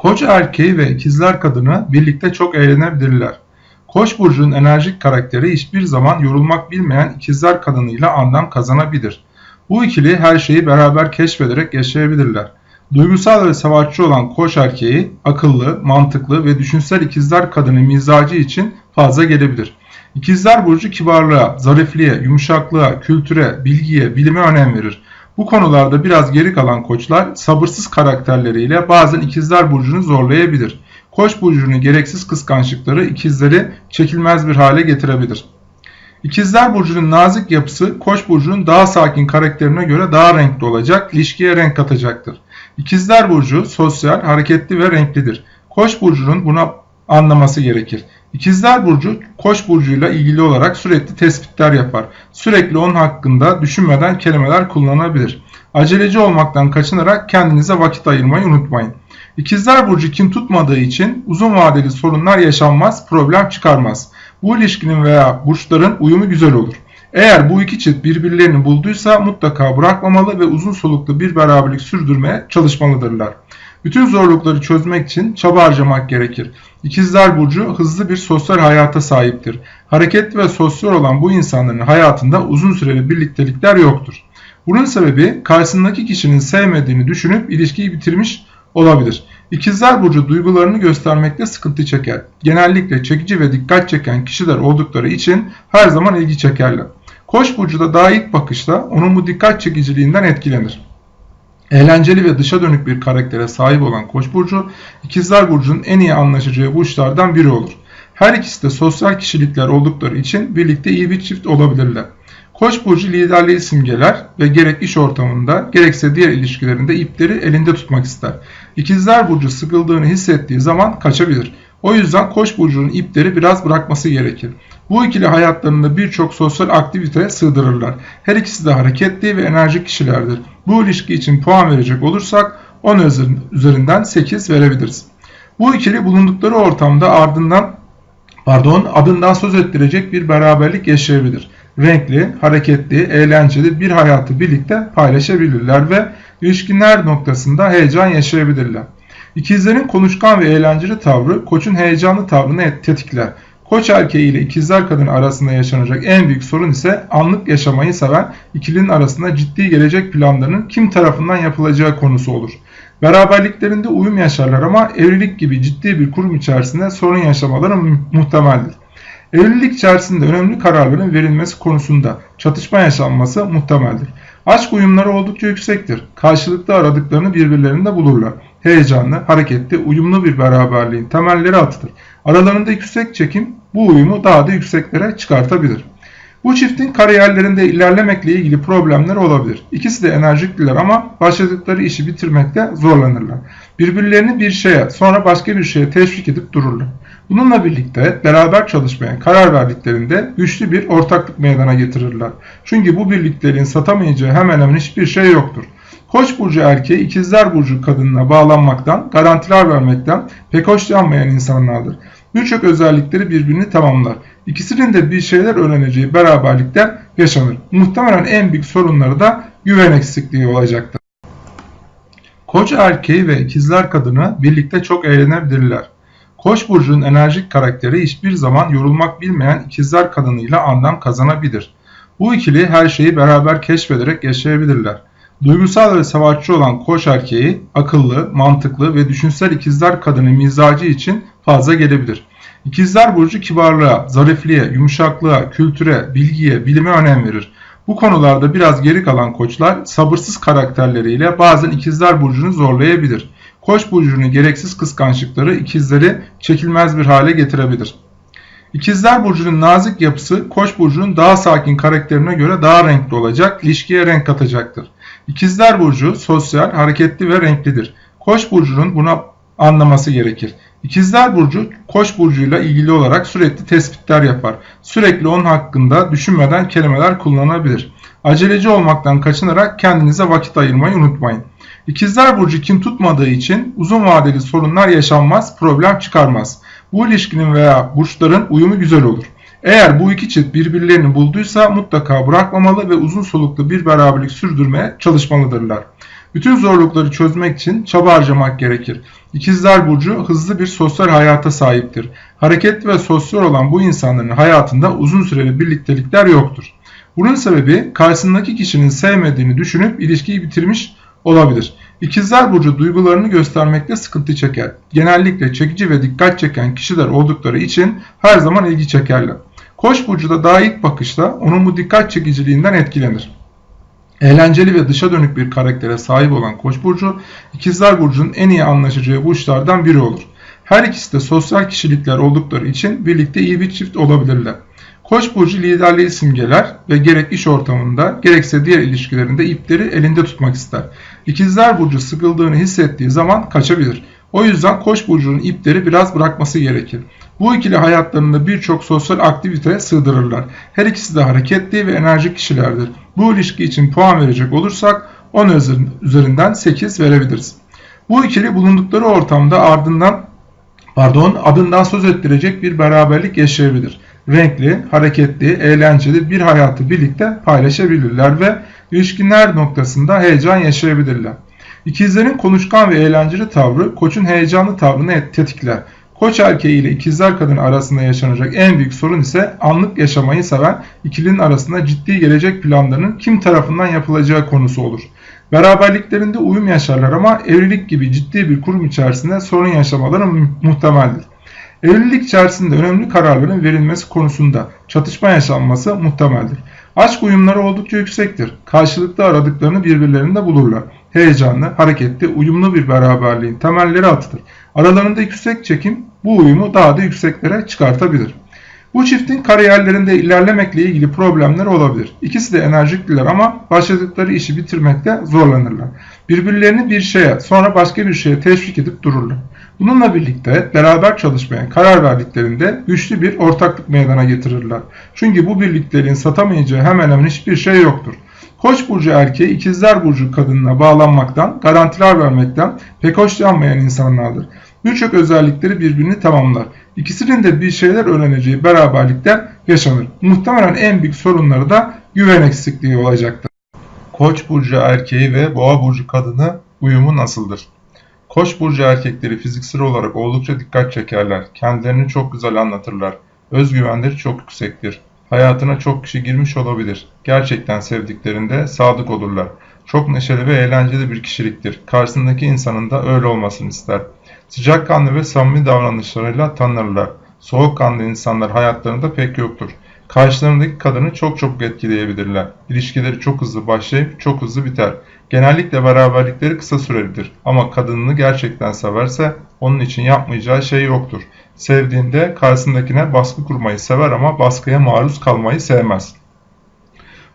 Koç erkeği ve ikizler kadını birlikte çok eğlenebilirler. Koç burcunun enerjik karakteri hiçbir zaman yorulmak bilmeyen ikizler kadınıyla anlam kazanabilir. Bu ikili her şeyi beraber keşfederek yaşayabilirler. Duygusal ve savaşçı olan koç erkeği akıllı, mantıklı ve düşünsel ikizler kadını mizacı için fazla gelebilir. İkizler burcu kibarlığa, zarifliğe, yumuşaklığa, kültüre, bilgiye, bilime önem verir. Bu konularda biraz geri kalan koçlar sabırsız karakterleriyle bazen ikizler burcunu zorlayabilir. Koç burcunun gereksiz kıskançlıkları ikizleri çekilmez bir hale getirebilir. İkizler burcunun nazik yapısı Koç burcunun daha sakin karakterine göre daha renkli olacak, ilişkiye renk katacaktır. İkizler burcu sosyal, hareketli ve renklidir. Koç burcunun buna anlaması gerekir. İkizler Burcu Koç burcuyla ilgili olarak sürekli tespitler yapar. Sürekli onun hakkında düşünmeden kelimeler kullanabilir. Aceleci olmaktan kaçınarak kendinize vakit ayırmayı unutmayın. İkizler Burcu kim tutmadığı için uzun vadeli sorunlar yaşanmaz, problem çıkarmaz. Bu ilişkinin veya burçların uyumu güzel olur. Eğer bu iki çift birbirlerini bulduysa mutlaka bırakmamalı ve uzun soluklu bir beraberlik sürdürmeye çalışmalıdırlar. Bütün zorlukları çözmek için çaba harcamak gerekir. İkizler Burcu hızlı bir sosyal hayata sahiptir. Hareketli ve sosyal olan bu insanların hayatında uzun süreli birliktelikler yoktur. Bunun sebebi karşısındaki kişinin sevmediğini düşünüp ilişkiyi bitirmiş olabilir. İkizler Burcu duygularını göstermekte sıkıntı çeker. Genellikle çekici ve dikkat çeken kişiler oldukları için her zaman ilgi çekerler. Koç burcu da daha ilk bakışta onun bu dikkat çekiciliğinden etkilenir. Eğlenceli ve dışa dönük bir karaktere sahip olan Koç burcu, İkizler burcunun en iyi anlaşacağı burçlardan biri olur. Her ikisi de sosyal kişilikler oldukları için birlikte iyi bir çift olabilirler. Koç burcu liderliği simgeler ve gerek iş ortamında gerekse diğer ilişkilerinde ipleri elinde tutmak ister. İkizler burcu sıkıldığını hissettiği zaman kaçabilir. O yüzden Koç burcunun ipleri biraz bırakması gerekir. Bu ikili hayatlarında birçok sosyal aktiviteye sığdırırlar. Her ikisi de hareketli ve enerjik kişilerdir. Bu ilişki için puan verecek olursak 10 üzerinden 8 verebiliriz. Bu ikili bulundukları ortamda ardından pardon adından söz ettirecek bir beraberlik yaşayabilir. Renkli, hareketli, eğlenceli bir hayatı birlikte paylaşabilirler ve ilişkinler noktasında heyecan yaşayabilirler. İkizlerin konuşkan ve eğlenceli tavrı koçun heyecanlı tavrını tetikler. Koç erkeği ile ikizler kadın arasında yaşanacak en büyük sorun ise anlık yaşamayı seven ikilinin arasında ciddi gelecek planlarının kim tarafından yapılacağı konusu olur. Beraberliklerinde uyum yaşarlar ama evlilik gibi ciddi bir kurum içerisinde sorun yaşamaları muhtemeldir. Evlilik içerisinde önemli kararların verilmesi konusunda çatışma yaşanması muhtemeldir. Aşk uyumları oldukça yüksektir. Karşılıklı aradıklarını birbirlerinde bulurlar. Heyecanlı, hareketli, uyumlu bir beraberliğin temelleri atılır. Aralarında yüksek çekim bu uyumu daha da yükseklere çıkartabilir. Bu çiftin kariyerlerinde ilerlemekle ilgili problemler olabilir. İkisi de enerjikliler ama başladıkları işi bitirmekte zorlanırlar. Birbirlerini bir şeye sonra başka bir şeye teşvik edip dururlar. Bununla birlikte beraber çalışmaya karar verdiklerinde güçlü bir ortaklık meydana getirirler. Çünkü bu birliklerin satamayacağı hemen hemen hiçbir şey yoktur. Koç burcu erkeği ikizler burcu kadınına bağlanmaktan, garantiler vermekten pek hoşlanmayan insanlardır. Birçok özellikleri birbirini tamamlar. İkisinin de bir şeyler öğreneceği beraberlikten yaşanır. Muhtemelen en büyük sorunları da güven eksikliği olacaktır. Koç erkeği ve ikizler kadını birlikte çok eğlenebilirler. Koç burcunun enerjik karakteri hiçbir zaman yorulmak bilmeyen ikizler kadınıyla anlam kazanabilir. Bu ikili her şeyi beraber keşfederek yaşayabilirler. Duygusal ve savaşçı olan koç erkeği akıllı, mantıklı ve düşünsel ikizler kadını mizacı için fazla gelebilir. İkizler burcu kibarlığa, zarifliğe, yumuşaklığa, kültüre, bilgiye, bilime önem verir. Bu konularda biraz geri kalan koçlar sabırsız karakterleriyle bazen ikizler burcunu zorlayabilir. Koç burcunun gereksiz kıskançlıkları ikizleri çekilmez bir hale getirebilir. İkizler burcunun nazik yapısı Koç burcunun daha sakin karakterine göre daha renkli olacak, ilişkiye renk katacaktır. İkizler burcu sosyal, hareketli ve renklidir. Koç burcunun buna anlaması gerekir. İkizler burcu Koç burcuyla ilgili olarak sürekli tespitler yapar. Sürekli onun hakkında düşünmeden kelimeler kullanabilir. Aceleci olmaktan kaçınarak kendinize vakit ayırmayı unutmayın. İkizler burcu kim tutmadığı için uzun vadeli sorunlar yaşanmaz, problem çıkarmaz. Bu ilişkinin veya burçların uyumu güzel olur. Eğer bu iki çift birbirlerini bulduysa mutlaka bırakmamalı ve uzun soluklu bir beraberlik sürdürmeye çalışmalıdırlar. Bütün zorlukları çözmek için çaba harcamak gerekir. İkizler Burcu hızlı bir sosyal hayata sahiptir. Hareketli ve sosyal olan bu insanların hayatında uzun süreli birliktelikler yoktur. Bunun sebebi karşısındaki kişinin sevmediğini düşünüp ilişkiyi bitirmiş olabilir. İkizler Burcu duygularını göstermekte sıkıntı çeker. Genellikle çekici ve dikkat çeken kişiler oldukları için her zaman ilgi çekerler. Koç burcu da daha ilk bakışta onun bu dikkat çekiciliğinden etkilenir. Eğlenceli ve dışa dönük bir karaktere sahip olan Koç burcu, İkizler burcunun en iyi anlaşacağı burçlardan biri olur. Her ikisi de sosyal kişilikler oldukları için birlikte iyi bir çift olabilirler. Koç burcu liderliği simgeler ve gerek iş ortamında gerekse diğer ilişkilerinde ipleri elinde tutmak ister. İkizler burcu sıkıldığını hissettiği zaman kaçabilir. O yüzden Koç burcunun ipleri biraz bırakması gerekir. Bu ikili hayatlarında birçok sosyal aktivite sığdırırlar. Her ikisi de hareketli ve enerjik kişilerdir. Bu ilişki için puan verecek olursak 10 üzerinden 8 verebiliriz. Bu ikili bulundukları ortamda ardından pardon adından söz ettirecek bir beraberlik yaşayabilir. Renkli, hareketli, eğlenceli bir hayatı birlikte paylaşabilirler ve ilişkinler noktasında heyecan yaşayabilirler. İkizlerin konuşkan ve eğlenceli tavrı koçun heyecanlı tavrını tetikler. Koç erkeği ile ikizler kadın arasında yaşanacak en büyük sorun ise anlık yaşamayı seven ikilinin arasında ciddi gelecek planlarının kim tarafından yapılacağı konusu olur. Beraberliklerinde uyum yaşarlar ama evlilik gibi ciddi bir kurum içerisinde sorun yaşamaları muhtemeldir. Evlilik içerisinde önemli kararların verilmesi konusunda çatışma yaşanması muhtemeldir. Aşk uyumları oldukça yüksektir. Karşılıklı aradıklarını birbirlerinde bulurlar. Heyecanlı, hareketli, uyumlu bir beraberliğin temelleri atılır. Aralarında yüksek çekim bu uyumu daha da yükseklere çıkartabilir. Bu çiftin kariyerlerinde ilerlemekle ilgili problemler olabilir. İkisi de enerjikliler ama başladıkları işi bitirmekte zorlanırlar. Birbirlerini bir şeye sonra başka bir şeye teşvik edip dururlar. Bununla birlikte beraber çalışmaya karar verdiklerinde güçlü bir ortaklık meydana getirirler. Çünkü bu birliklerin satamayacağı hemen hemen hiçbir şey yoktur. Koç burcu erkeği ikizler burcu kadınına bağlanmaktan, garantiler vermekten pek hoşlanmayan insanlardır. Birçok özellikleri birbirini tamamlar. İkisinin de bir şeyler öğreneceği beraberlikten yaşanır. Muhtemelen en büyük sorunları da güven eksikliği olacaktır. Koç burcu erkeği ve boğa burcu kadını uyumu nasıldır? Koç burcu erkekleri fiziksel olarak oldukça dikkat çekerler. Kendilerini çok güzel anlatırlar. Özgüvenleri çok yüksektir. Hayatına çok kişi girmiş olabilir. Gerçekten sevdiklerinde sadık olurlar. Çok neşeli ve eğlenceli bir kişiliktir. Karşısındaki insanın da öyle olmasını ister. Sıcakkanlı ve samimi davranışlarıyla tanınırlar. Soğukkanlı insanlar hayatlarında pek yoktur. Karşılarındaki kadını çok çok etkileyebilirler. İlişkileri çok hızlı başlayıp çok hızlı biter. Genellikle beraberlikleri kısa sürelidir ama kadınını gerçekten severse onun için yapmayacağı şey yoktur. Sevdiğinde karşısındakine baskı kurmayı sever ama baskıya maruz kalmayı sevmez.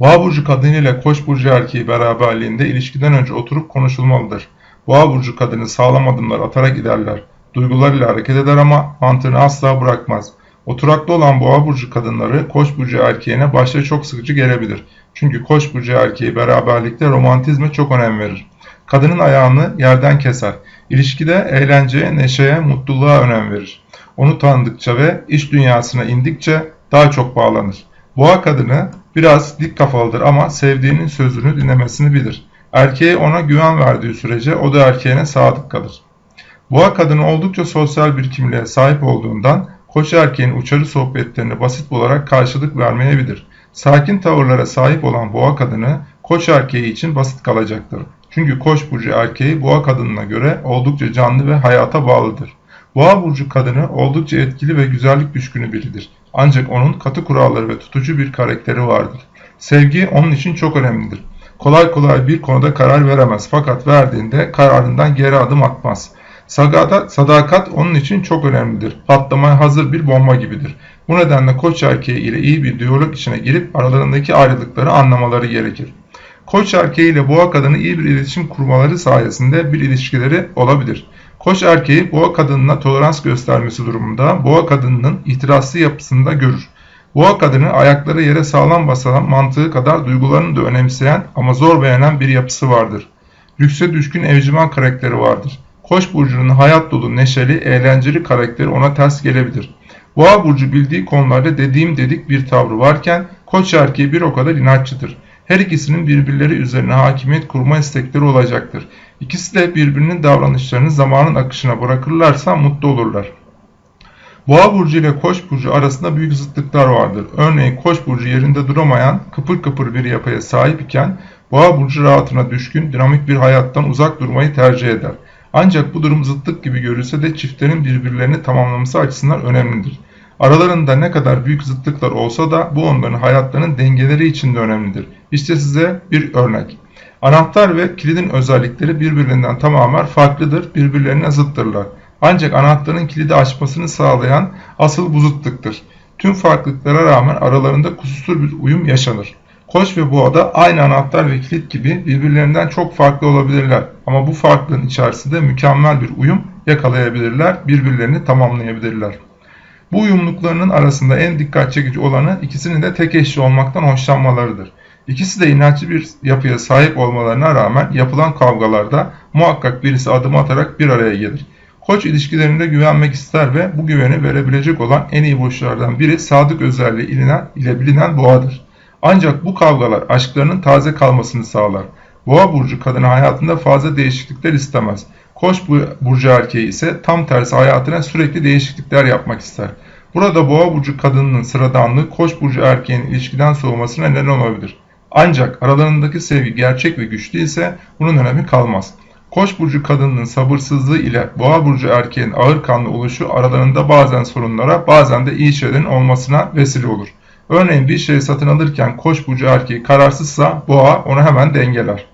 Boğa burcu kadını ile koç burcu erkeği beraberliğinde ilişkiden önce oturup konuşulmalıdır. Boğa burcu kadını sağlam adımlar atarak giderler. Duygularıyla hareket eder ama mantığını asla bırakmaz. Oturaklı olan boğa burcu kadınları koç burcu erkeğine başta çok sıkıcı gelebilir. Çünkü koç burcu erkeği beraberlikte romantizme çok önem verir. Kadının ayağını yerden keser. İlişkide eğlenceye, neşeye, mutluluğa önem verir. Onu tanıdıkça ve iş dünyasına indikçe daha çok bağlanır. Boğa kadını biraz dik kafalıdır ama sevdiğinin sözünü dinlemesini bilir. Erkeğe ona güven verdiği sürece o da erkeğine sadık kalır. Boğa kadını oldukça sosyal bir kimliğe sahip olduğundan koç erkeğin uçarı sohbetlerine basit olarak karşılık vermeyebilir. Sakin tavırlara sahip olan boğa kadını koç erkeği için basit kalacaktır. Çünkü koç burcu erkeği boğa kadınına göre oldukça canlı ve hayata bağlıdır. Boğa burcu kadını oldukça etkili ve güzellik düşkünü biridir. Ancak onun katı kuralları ve tutucu bir karakteri vardır. Sevgi onun için çok önemlidir. Kolay kolay bir konuda karar veremez fakat verdiğinde kararından geri adım atmaz. Sadakat, onun için çok önemlidir. Patlamaya hazır bir bomba gibidir. Bu nedenle koç erkeği ile iyi bir diyalog içine girip aralarındaki ayrılıkları anlamaları gerekir. Koç erkeği ile boğa kadını iyi bir iletişim kurmaları sayesinde bir ilişkileri olabilir. Koç erkeği boğa kadınına tolerans göstermesi durumunda boğa kadınının itirazlı yapısında görür. Boğa kadını ayakları yere sağlam basan mantığı kadar duygularını da önemseyen ama zor beğenen bir yapısı vardır. Lükse düşkün evcimen karakteri vardır. Koç burcunun hayat dolu, neşeli, eğlenceli karakteri ona ters gelebilir. Boğa burcu bildiği konularda dediğim dedik bir tavrı varken koç erkeği bir o kadar inatçıdır. Her ikisinin birbirleri üzerine hakimiyet kurma istekleri olacaktır. İkisi de birbirinin davranışlarını zamanın akışına bırakırlarsa mutlu olurlar. Boğa burcu ile Koç burcu arasında büyük zıtlıklar vardır. Örneğin Koç burcu yerinde duramayan, kıpır kıpır bir yapıya sahip iken Boğa burcu rahatına düşkün, dinamik bir hayattan uzak durmayı tercih eder. Ancak bu durum zıtlık gibi görülse de çiftlerin birbirlerini tamamlaması açısından önemlidir. Aralarında ne kadar büyük zıtlıklar olsa da bu onların hayatlarının dengeleri için de önemlidir. İşte size bir örnek. Anahtar ve kilidin özellikleri birbirinden tamamen farklıdır, birbirlerine zıttırlar. Ancak anahtarın kilidi açmasını sağlayan asıl bu zıtlıktır. Tüm farklılıklara rağmen aralarında kusursuz bir uyum yaşanır. Koç ve boğada aynı anahtar ve kilit gibi birbirlerinden çok farklı olabilirler. Ama bu farklılığın içerisinde mükemmel bir uyum yakalayabilirler, birbirlerini tamamlayabilirler. Bu uyumluluklarının arasında en dikkat çekici olanı ikisinin de tek eşli olmaktan hoşlanmalarıdır. İkisi de inatçı bir yapıya sahip olmalarına rağmen yapılan kavgalarda muhakkak birisi adım atarak bir araya gelir. Koç ilişkilerinde güvenmek ister ve bu güveni verebilecek olan en iyi burçlardan biri sadık özelliği ile bilinen boğadır. Ancak bu kavgalar aşklarının taze kalmasını sağlar. Boğa burcu kadını hayatında fazla değişiklikler istemez. Koç burcu erkeği ise tam tersi hayatına sürekli değişiklikler yapmak ister. Burada boğa burcu kadınının sıradanlığı koç burcu erkeğin ilişkiden soğumasına neden olabilir. Ancak aralarındaki sevgi gerçek ve güçlü ise bunun önemi kalmaz. Koç burcu kadınının sabırsızlığı ile boğa burcu erkeğin ağır kanlı oluşu aralarında bazen sorunlara bazen de iyi şeylerin olmasına vesile olur. Örneğin bir şeyi satın alırken koç burcu erkeği kararsızsa boğa onu hemen dengeler.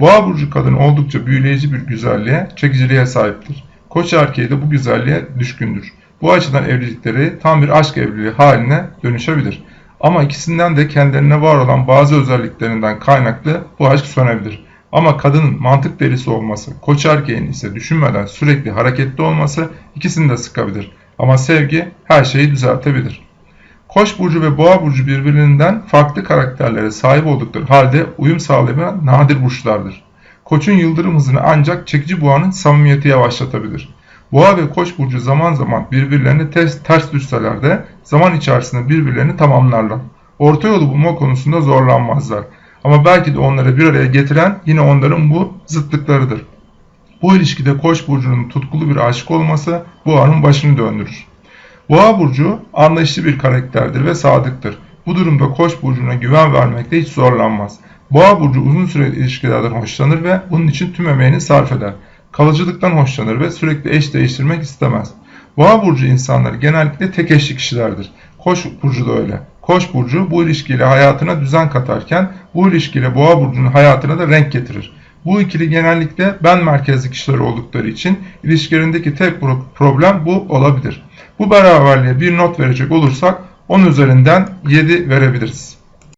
Boğa burcu kadın oldukça büyüleyici bir güzelliğe, çekiciliğe sahiptir. Koç erkeği de bu güzelliğe düşkündür. Bu açıdan evlilikleri tam bir aşk evliliği haline dönüşebilir. Ama ikisinden de kendilerine var olan bazı özelliklerinden kaynaklı bu aşk sönebilir. Ama kadının mantık delisi olması, koç erkeğin ise düşünmeden sürekli hareketli olması ikisini de sıkabilir. Ama sevgi her şeyi düzeltebilir. Koç burcu ve boğa burcu birbirinden farklı karakterlere sahip oldukları halde uyum sağlayan nadir burçlardır. Koçun yıldırım hızını ancak çekici boğanın samimiyeti yavaşlatabilir. Boğa ve koç burcu zaman zaman birbirlerini ters, ters düşseler de zaman içerisinde birbirlerini tamamlarlar. Orta yolu bulma konusunda zorlanmazlar. Ama belki de onları bir araya getiren yine onların bu zıtlıklarıdır. Bu ilişkide koç burcunun tutkulu bir aşık olması boğanın başını döndürür. Boğa burcu anlayışlı bir karakterdir ve sadıktır. Bu durumda Koç burcuna güven vermekte hiç zorlanmaz. Boğa burcu uzun süreli ilişkilerden hoşlanır ve bunun için tüm emeğini sarf eder. Kalıcılıktan hoşlanır ve sürekli eş değiştirmek istemez. Boğa burcu insanları genellikle tek eşli kişilerdir. Koç burcu da öyle. Koç burcu bu ilişkiyle hayatına düzen katarken bu ilişkiyle boğa burcunun hayatına da renk getirir. Bu ikili genellikle ben merkezli kişiler oldukları için ilişkilerindeki tek problem bu olabilir. Bu beraberliğe bir not verecek olursak 10 üzerinden 7 verebiliriz.